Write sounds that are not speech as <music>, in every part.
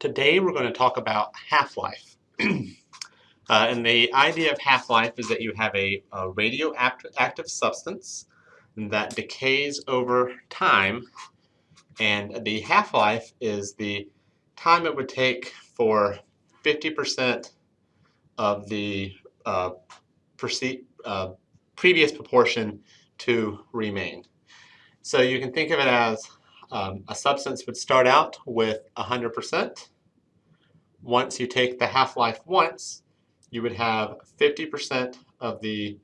Today we're going to talk about half-life. <clears throat> uh, and the idea of half-life is that you have a, a radioactive substance that decays over time and the half-life is the time it would take for 50% of the uh, uh, previous proportion to remain. So you can think of it as um, a substance would start out with 100%. Once you take the half-life once, you would have 50% of the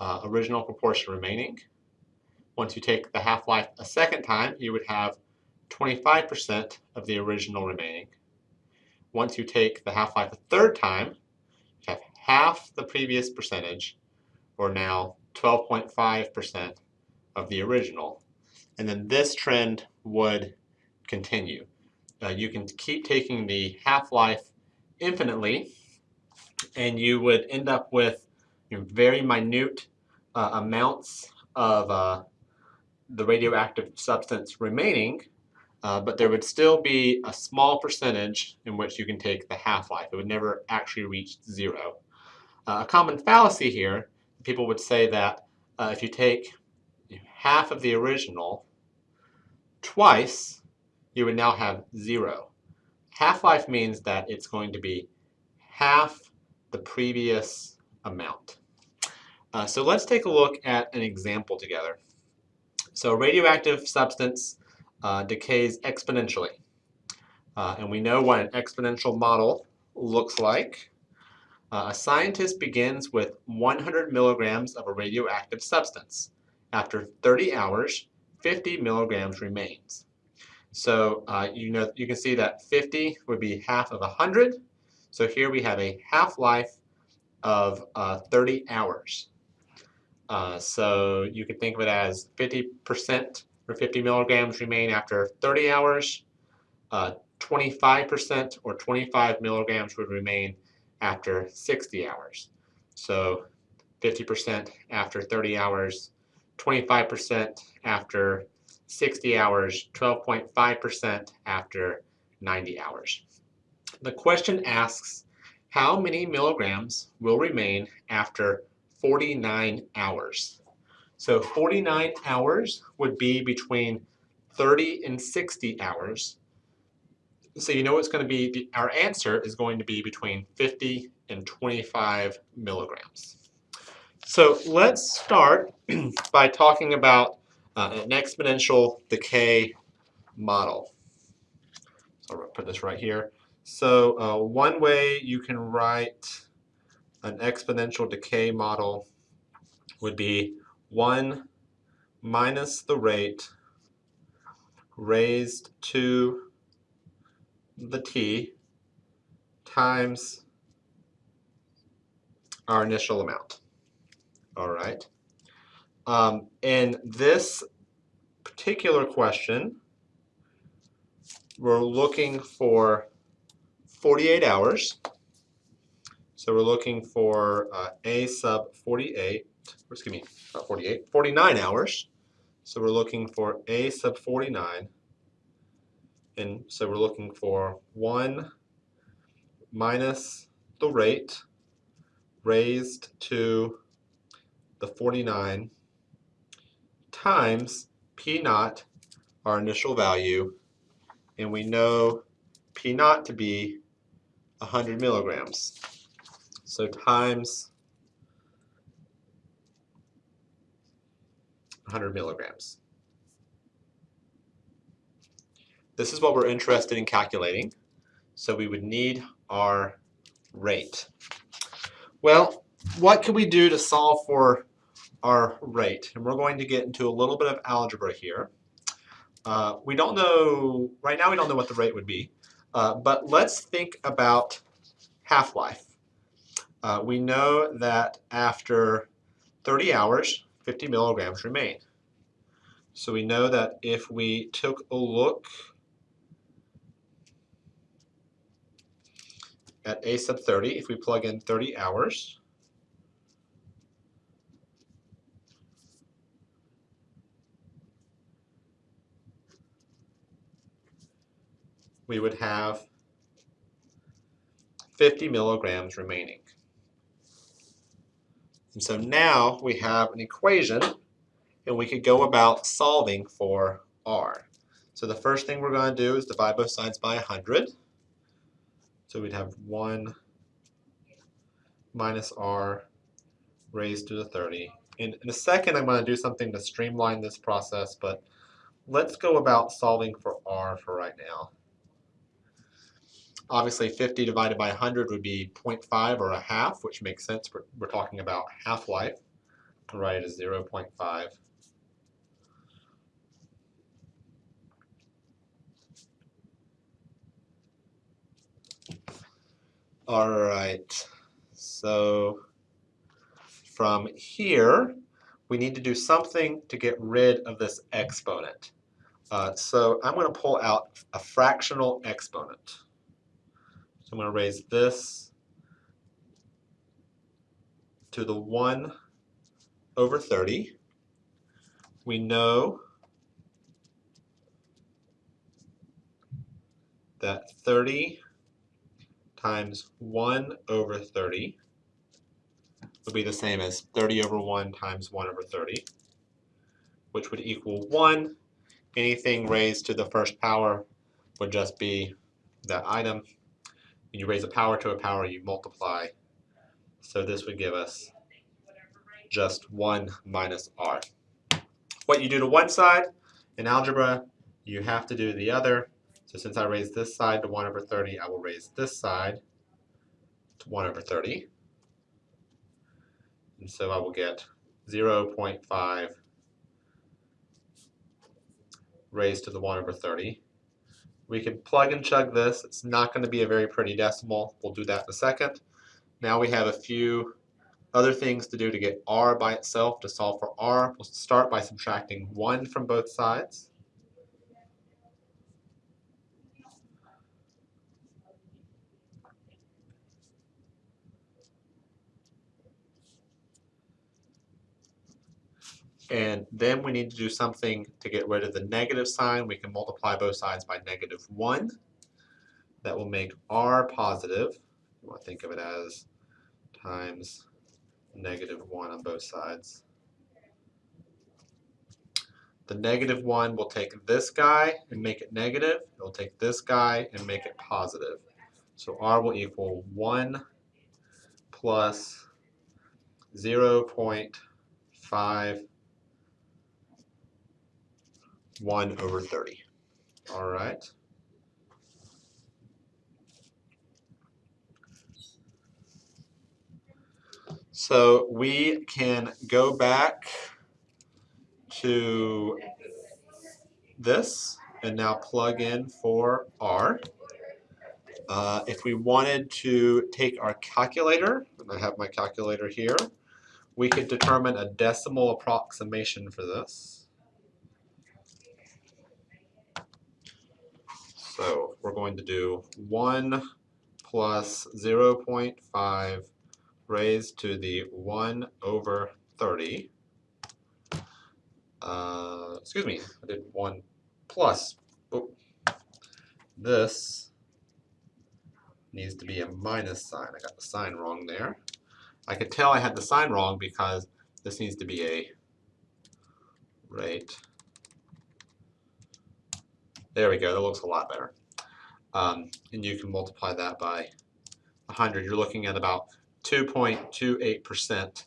uh, original proportion remaining. Once you take the half-life a second time, you would have 25% of the original remaining. Once you take the half-life a third time, you have half the previous percentage, or now 12.5% of the original. And then this trend would continue. Uh, you can keep taking the half-life infinitely, and you would end up with you know, very minute uh, amounts of uh, the radioactive substance remaining, uh, but there would still be a small percentage in which you can take the half-life. It would never actually reach zero. Uh, a common fallacy here, people would say that uh, if you take half of the original twice, you would now have zero. Half-life means that it's going to be half the previous amount. Uh, so let's take a look at an example together. So radioactive substance uh, decays exponentially. Uh, and we know what an exponential model looks like. Uh, a scientist begins with 100 milligrams of a radioactive substance. After 30 hours, 50 milligrams remains. So uh, you know you can see that 50 would be half of 100. So here we have a half-life of uh, 30 hours. Uh, so you can think of it as 50% or 50 milligrams remain after 30 hours. 25% uh, or 25 milligrams would remain after 60 hours. So 50% after 30 hours, 25% after 60 hours, 12.5% after 90 hours. The question asks, how many milligrams will remain after 49 hours? So 49 hours would be between 30 and 60 hours. So you know it's going to be, our answer is going to be between 50 and 25 milligrams. So let's start <clears throat> by talking about uh, an exponential decay model. So I'll put this right here. So uh, one way you can write an exponential decay model would be 1 minus the rate raised to the t times our initial amount. All right. Um, in this particular question, we're looking for 48 hours. So we're looking for uh, A sub 48, excuse me, not 48, 49 hours. So we're looking for A sub 49. And so we're looking for 1 minus the rate raised to the 49 times P naught, our initial value, and we know P naught to be 100 milligrams. So times 100 milligrams. This is what we're interested in calculating. So we would need our rate. Well, what can we do to solve for our rate. And we're going to get into a little bit of algebra here. Uh, we don't know, right now we don't know what the rate would be, uh, but let's think about half-life. Uh, we know that after 30 hours, 50 milligrams remain. So we know that if we took a look at A sub 30, if we plug in 30 hours, we would have 50 milligrams remaining. And so now we have an equation and we could go about solving for r. So the first thing we're going to do is divide both sides by 100. So we'd have 1 minus r raised to the 30. And in a second I'm going to do something to streamline this process, but let's go about solving for r for right now. Obviously 50 divided by 100 would be 0.5 or a half, which makes sense. We're, we're talking about half-life. Write it as 0.5. All right, so from here, we need to do something to get rid of this exponent. Uh, so I'm going to pull out a fractional exponent. So I'm going to raise this to the 1 over 30. We know that 30 times 1 over 30 would be the same as 30 over 1 times 1 over 30, which would equal 1. Anything raised to the first power would just be that item. When you raise a power to a power, you multiply. So this would give us just 1 minus r. What you do to one side in algebra, you have to do the other. So since I raised this side to 1 over 30, I will raise this side to 1 over 30. And so I will get 0 0.5 raised to the 1 over 30. We can plug and chug this. It's not going to be a very pretty decimal. We'll do that in a second. Now we have a few other things to do to get r by itself. To solve for r, we'll start by subtracting 1 from both sides. And then we need to do something to get rid of the negative sign. We can multiply both sides by negative 1. That will make r positive. You want to think of it as times negative 1 on both sides. The negative 1 will take this guy and make it negative. It will take this guy and make it positive. So r will equal 1 plus 0.5 1 over 30. All right. So we can go back to this and now plug in for R. Uh, if we wanted to take our calculator, and I have my calculator here, we could determine a decimal approximation for this. So we're going to do 1 plus 0 0.5 raised to the 1 over 30. Uh, excuse me, I did 1 plus. Oh, this needs to be a minus sign. I got the sign wrong there. I could tell I had the sign wrong because this needs to be a rate there we go, that looks a lot better. Um, and you can multiply that by 100. You're looking at about 2.28%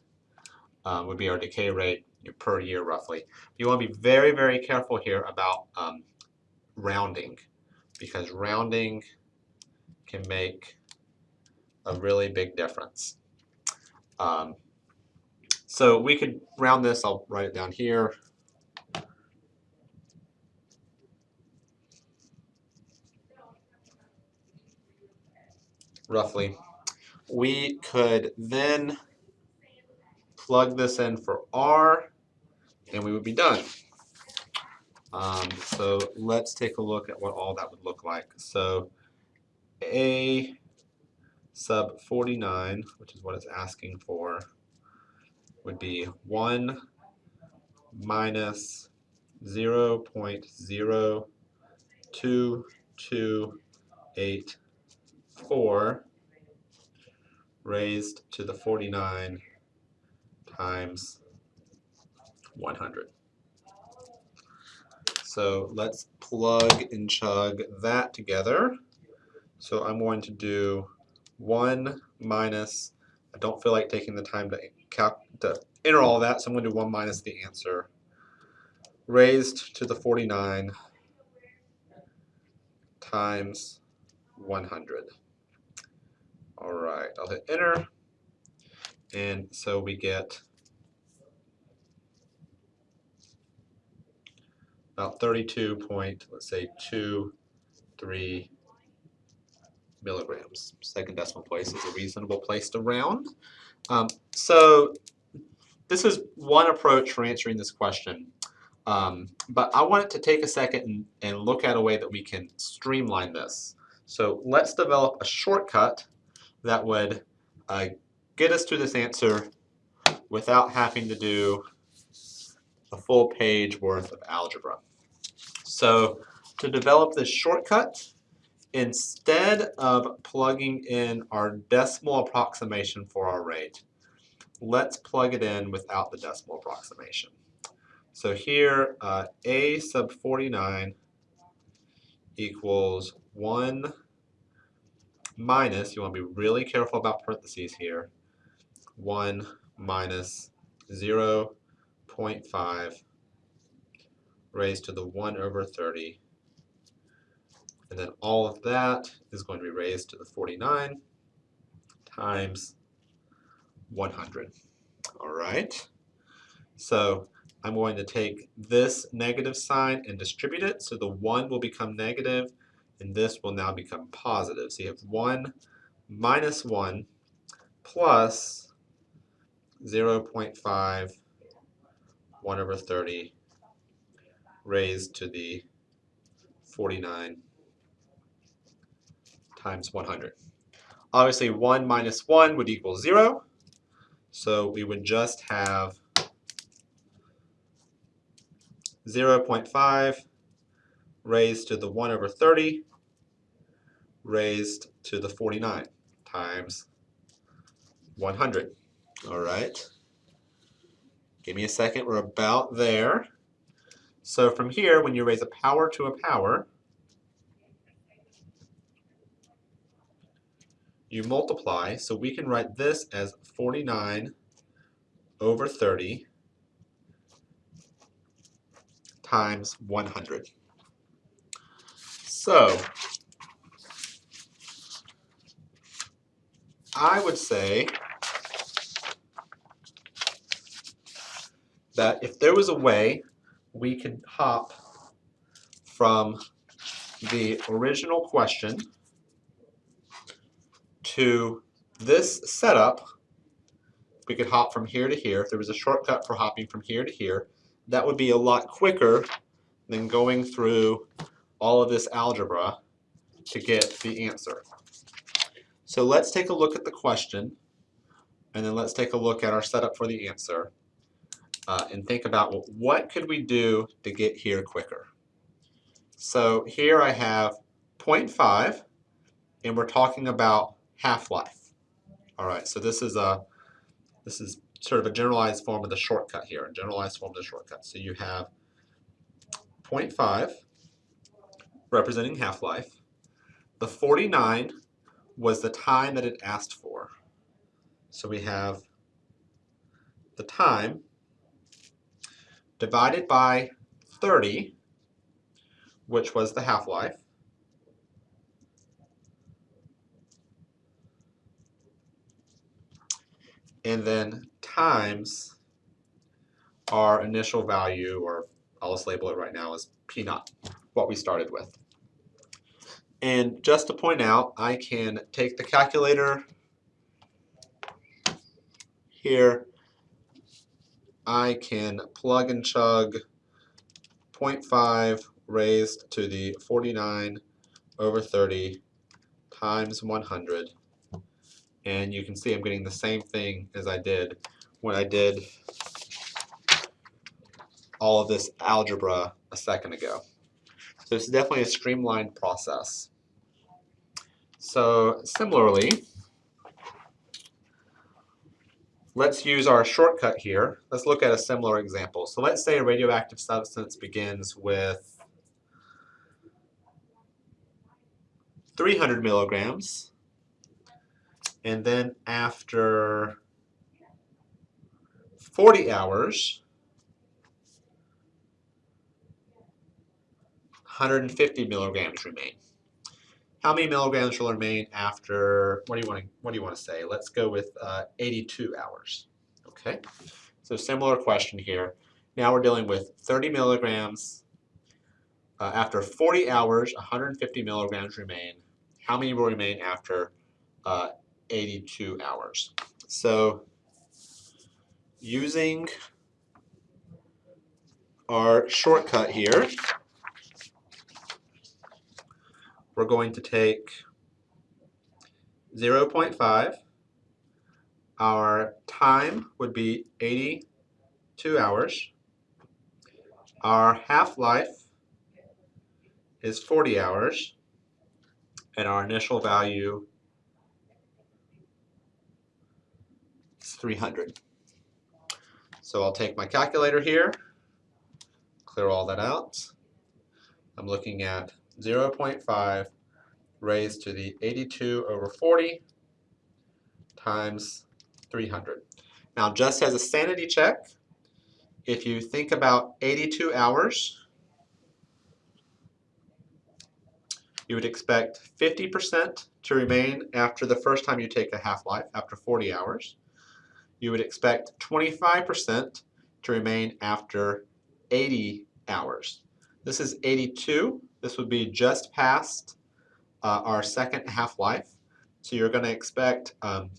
um, would be our decay rate per year roughly. You want to be very, very careful here about um, rounding because rounding can make a really big difference. Um, so we could round this, I'll write it down here, roughly. We could then plug this in for R and we would be done. Um, so let's take a look at what all that would look like. So A sub 49, which is what it's asking for, would be 1 minus 0 0.0228 4 raised to the 49 times 100. So let's plug and chug that together. So I'm going to do 1 minus, I don't feel like taking the time to, calc to enter all that, so I'm going to do 1 minus the answer, raised to the 49 times 100. All right, I'll hit enter. And so we get about 32 point, let's say, 2, 3 milligrams. Second decimal place is a reasonable place to round. Um, so this is one approach for answering this question. Um, but I wanted to take a second and, and look at a way that we can streamline this. So let's develop a shortcut that would uh, get us to this answer without having to do a full page worth of algebra. So to develop this shortcut, instead of plugging in our decimal approximation for our rate, let's plug it in without the decimal approximation. So here, uh, a sub 49 equals 1 minus, you want to be really careful about parentheses here, 1 minus 0 0.5 raised to the 1 over 30. And then all of that is going to be raised to the 49 times 100. All right. So I'm going to take this negative sign and distribute it. So the 1 will become negative, and this will now become positive. So you have 1 minus 1 plus 0 0.5, 1 over 30 raised to the 49 times 100. Obviously 1 minus 1 would equal 0, so we would just have 0 0.5 raised to the 1 over 30 raised to the 49 times 100. All right. Give me a second. We're about there. So from here, when you raise a power to a power, you multiply. So we can write this as 49 over 30 times 100. So I would say that if there was a way we could hop from the original question to this setup, we could hop from here to here. If there was a shortcut for hopping from here to here, that would be a lot quicker than going through all of this algebra to get the answer. So let's take a look at the question, and then let's take a look at our setup for the answer uh, and think about well, what could we do to get here quicker. So here I have 0.5 and we're talking about half-life. All right, so this is a this is sort of a generalized form of the shortcut here, a generalized form of the shortcut. So you have 0.5 representing half-life. The 49 was the time that it asked for. So we have the time divided by 30, which was the half-life. And then times our initial value, or I'll just label it right now as P naught, what we started with. And just to point out, I can take the calculator here I can plug and chug 0.5 raised to the 49 over 30 times 100 and you can see I'm getting the same thing as I did when I did all of this algebra a second ago. So it's definitely a streamlined process. So similarly, let's use our shortcut here. Let's look at a similar example. So let's say a radioactive substance begins with 300 milligrams, and then after 40 hours, 150 milligrams remain. How many milligrams will remain after, what do you want to, what do you want to say? Let's go with uh, 82 hours. Okay, so similar question here. Now we're dealing with 30 milligrams. Uh, after 40 hours, 150 milligrams remain. How many will remain after uh, 82 hours? So using our shortcut here, we're going to take 0.5. Our time would be 82 hours. Our half-life is 40 hours. And our initial value is 300. So I'll take my calculator here, clear all that out. I'm looking at 0.5 raised to the 82 over 40 times 300. Now just as a sanity check, if you think about 82 hours, you would expect 50% to remain after the first time you take a half-life, after 40 hours. You would expect 25% to remain after 80 hours. This is 82. This would be just past uh, our second half-life. So you're going to expect um,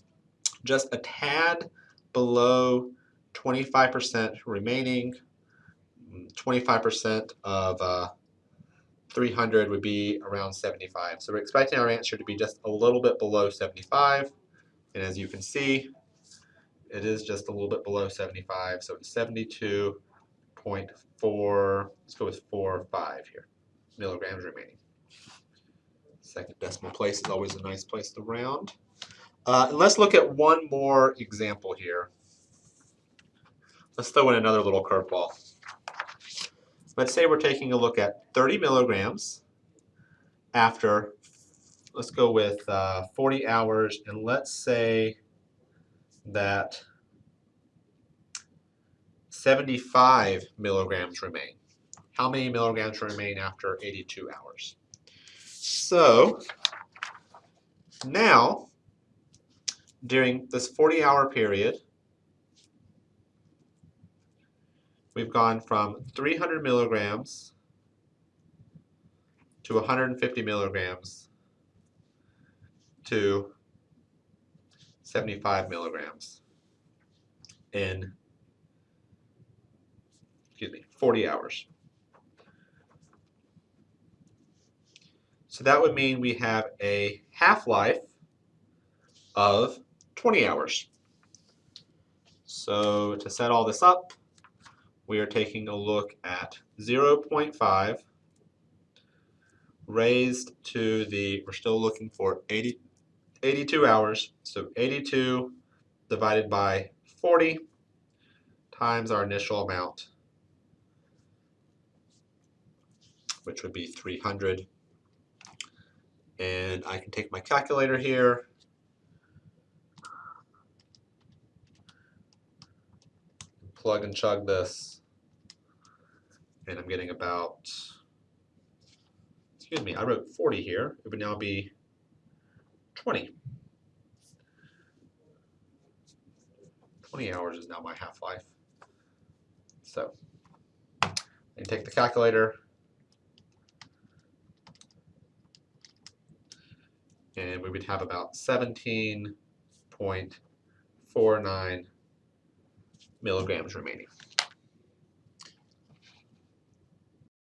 just a tad below 25% remaining. 25% of uh, 300 would be around 75. So we're expecting our answer to be just a little bit below 75. And as you can see, it is just a little bit below 75. So it's 72.4, let's go with 4 or 5 here milligrams remaining. Second decimal place is always a nice place to round. Uh, and let's look at one more example here. Let's throw in another little curveball. Let's say we're taking a look at 30 milligrams after, let's go with uh, 40 hours, and let's say that 75 milligrams remain how many milligrams remain after 82 hours. So now, during this 40 hour period, we've gone from 300 milligrams to 150 milligrams to 75 milligrams in excuse me 40 hours. So that would mean we have a half-life of 20 hours. So to set all this up, we are taking a look at 0.5 raised to the, we're still looking for 80, 82 hours. So 82 divided by 40 times our initial amount, which would be 300 and I can take my calculator here. Plug and chug this. And I'm getting about excuse me I wrote 40 here. It would now be 20 20 hours is now my half-life. So I can take the calculator and we would have about 17.49 milligrams remaining.